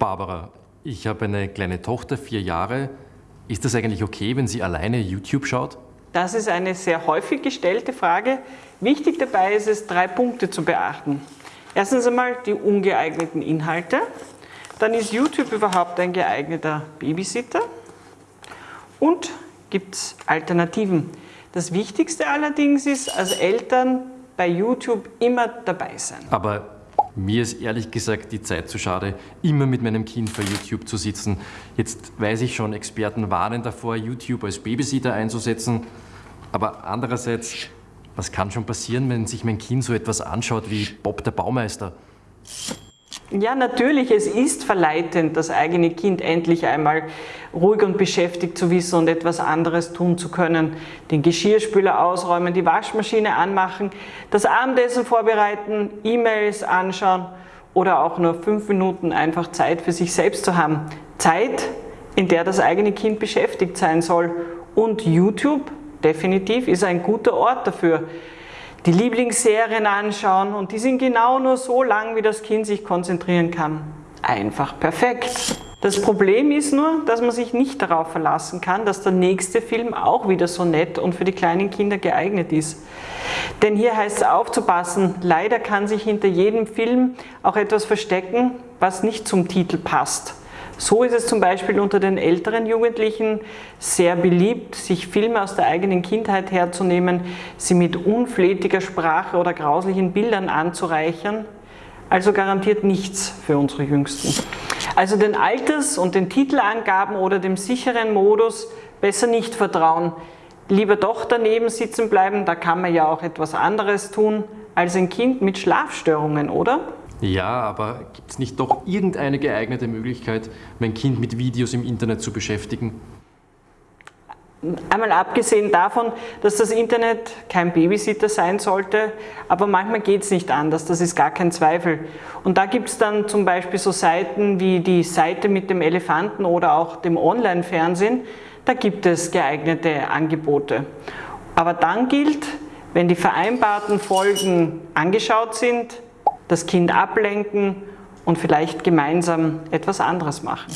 Barbara, ich habe eine kleine Tochter, vier Jahre. Ist das eigentlich okay, wenn sie alleine YouTube schaut? Das ist eine sehr häufig gestellte Frage. Wichtig dabei ist es, drei Punkte zu beachten. Erstens einmal die ungeeigneten Inhalte. Dann ist YouTube überhaupt ein geeigneter Babysitter. Und gibt es Alternativen. Das Wichtigste allerdings ist, als Eltern bei YouTube immer dabei sein. Aber mir ist ehrlich gesagt die Zeit zu schade, immer mit meinem Kind vor YouTube zu sitzen. Jetzt weiß ich schon, Experten warnen davor, YouTube als Babysitter einzusetzen. Aber andererseits, was kann schon passieren, wenn sich mein Kind so etwas anschaut wie Bob der Baumeister? Ja, natürlich, es ist verleitend, das eigene Kind endlich einmal ruhig und beschäftigt zu wissen und etwas anderes tun zu können. Den Geschirrspüler ausräumen, die Waschmaschine anmachen, das Abendessen vorbereiten, E-Mails anschauen oder auch nur fünf Minuten einfach Zeit für sich selbst zu haben. Zeit, in der das eigene Kind beschäftigt sein soll. Und YouTube, definitiv, ist ein guter Ort dafür die Lieblingsserien anschauen und die sind genau nur so lang, wie das Kind sich konzentrieren kann. Einfach perfekt. Das Problem ist nur, dass man sich nicht darauf verlassen kann, dass der nächste Film auch wieder so nett und für die kleinen Kinder geeignet ist. Denn hier heißt es aufzupassen, leider kann sich hinter jedem Film auch etwas verstecken, was nicht zum Titel passt. So ist es zum Beispiel unter den älteren Jugendlichen sehr beliebt, sich Filme aus der eigenen Kindheit herzunehmen, sie mit unflätiger Sprache oder grauslichen Bildern anzureichern. Also garantiert nichts für unsere Jüngsten. Also den Alters- und den Titelangaben oder dem sicheren Modus besser nicht vertrauen. Lieber doch daneben sitzen bleiben, da kann man ja auch etwas anderes tun, als ein Kind mit Schlafstörungen, oder? Ja, aber gibt es nicht doch irgendeine geeignete Möglichkeit, mein Kind mit Videos im Internet zu beschäftigen? Einmal abgesehen davon, dass das Internet kein Babysitter sein sollte, aber manchmal geht es nicht anders, das ist gar kein Zweifel. Und da gibt es dann zum Beispiel so Seiten wie die Seite mit dem Elefanten oder auch dem Online-Fernsehen, da gibt es geeignete Angebote. Aber dann gilt, wenn die vereinbarten Folgen angeschaut sind, das Kind ablenken und vielleicht gemeinsam etwas anderes machen.